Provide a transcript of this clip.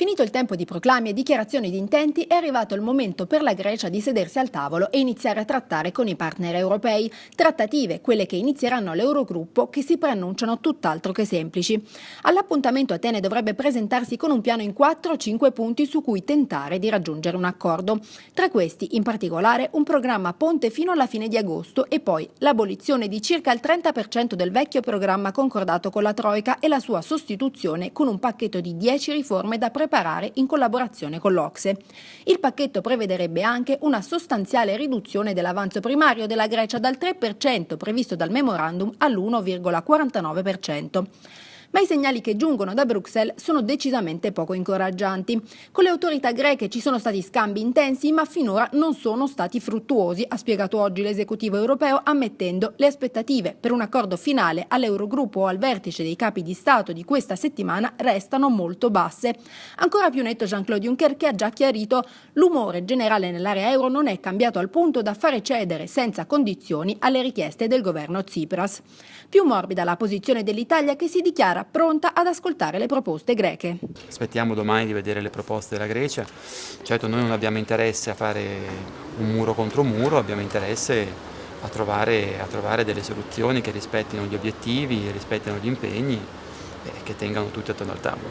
Finito il tempo di proclami e dichiarazioni di intenti, è arrivato il momento per la Grecia di sedersi al tavolo e iniziare a trattare con i partner europei. Trattative, quelle che inizieranno all'Eurogruppo, che si preannunciano tutt'altro che semplici. All'appuntamento Atene dovrebbe presentarsi con un piano in 4-5 punti su cui tentare di raggiungere un accordo. Tra questi, in particolare, un programma ponte fino alla fine di agosto e poi l'abolizione di circa il 30% del vecchio programma concordato con la Troica e la sua sostituzione con un pacchetto di 10 riforme da preparare preparare in collaborazione con l'Ocse. Il pacchetto prevederebbe anche una sostanziale riduzione dell'avanzo primario della Grecia dal 3% previsto dal memorandum all'1,49% ma i segnali che giungono da Bruxelles sono decisamente poco incoraggianti. Con le autorità greche ci sono stati scambi intensi, ma finora non sono stati fruttuosi, ha spiegato oggi l'esecutivo europeo, ammettendo le aspettative per un accordo finale all'Eurogruppo o al vertice dei capi di Stato di questa settimana restano molto basse. Ancora più netto Jean-Claude Juncker che ha già chiarito l'umore generale nell'area euro non è cambiato al punto da fare cedere senza condizioni alle richieste del governo Tsipras. Più morbida la posizione dell'Italia che si dichiara sarà pronta ad ascoltare le proposte greche. Aspettiamo domani di vedere le proposte della Grecia, certo noi non abbiamo interesse a fare un muro contro muro, abbiamo interesse a trovare, a trovare delle soluzioni che rispettino gli obiettivi, rispettino gli impegni e che tengano tutti attorno al tavolo.